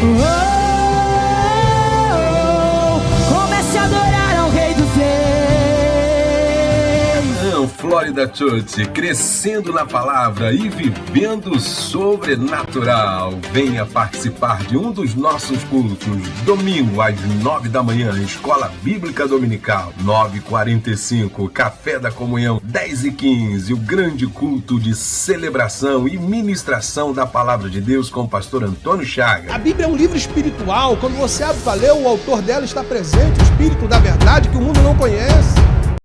Oh, Florida Church, crescendo na palavra e vivendo sobrenatural. Venha participar de um dos nossos cultos. Domingo às nove da manhã, Escola Bíblica Dominical. Nove quarenta e cinco, Café da Comunhão. Dez e quinze, o grande culto de celebração e ministração da palavra de Deus com o pastor Antônio Chaga. A Bíblia é um livro espiritual. Quando você abre para ler, o autor dela está presente, o Espírito da verdade que o mundo não conhece.